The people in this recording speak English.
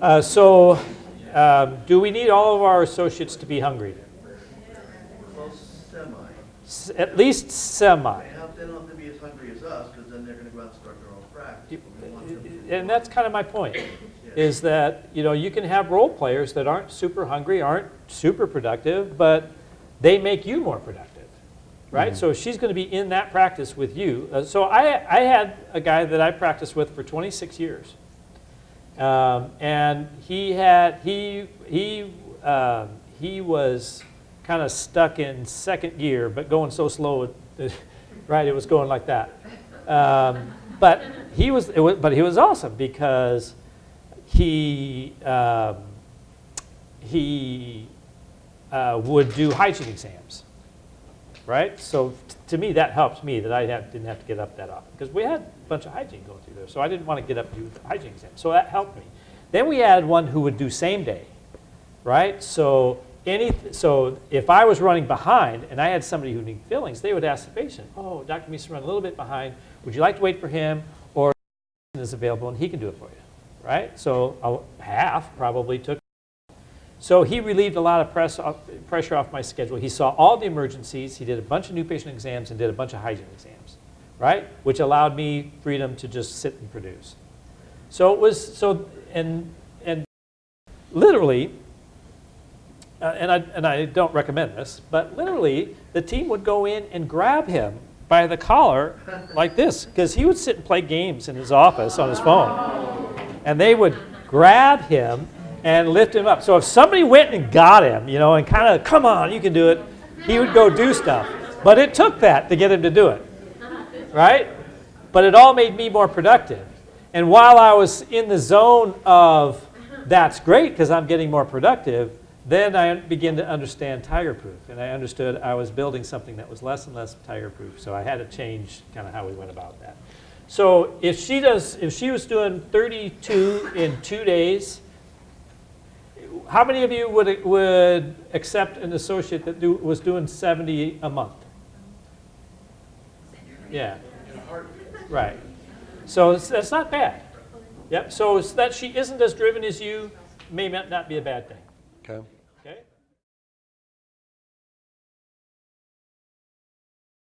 Uh, so, um, do we need all of our associates to be hungry? Well, semi. S- At least semi. They have, they don't have to be as hungry as us, because then they're gonna go out and start their own practice. but we want them to- And that's kind of my point, is that, you know, you can have role players that aren't super hungry, aren't super productive, but they make you more productive, right? So she's going to be in that practice with you. Uh, So I, I had a guy that I practiced with for 26 years. Um, and he had, he, he, um, he was kind of stuck in second gear, but going so slow, right, it was going like that. Um, but he was, it was, but he was awesome because he, um, he uh, would do hygiene exams, right? So to me, that helps me that I had, didn't have to get up that often because we had a bunch of hygiene going through there. So I didn't want to get up and do the hygiene exam. So that helped me. Then we had one who would do same day, right? So any, so if I was running behind and I had somebody who needed fillings, they would ask the patient, oh, Dr. Meese run a little bit behind. Would you like to wait for him or is available and he can do it for you, right? So a, half probably took. So he relieved a lot of press off, pressure off my schedule. He saw all the emergencies. He did a bunch of new patient exams and did a bunch of hygiene exams, right? Which allowed me freedom to just sit and produce. So it was, so, and, and literally, uh, and, I, and I don't recommend this, but literally, the team would go in and grab him by the collar like this, because he would sit and play games in his office on his phone. And they would grab him and lift him up. So if somebody went and got him, you know, and kind of, come on, you can do it, he would go do stuff. But it took that to get him to do it, right? But it all made me more productive. And while I was in the zone of, that's great because I'm getting more productive, then I began to understand tiger proof. And I understood I was building something that was less and less tiger proof. So I had to change kind of how we went about that. So if she does, if she was doing 32 in two days, how many of you would, would accept an associate that do, was doing 70 a month? Yeah. Right. So that's not bad. Yep. So that she isn't as driven as you may not not be a bad thing. Okay.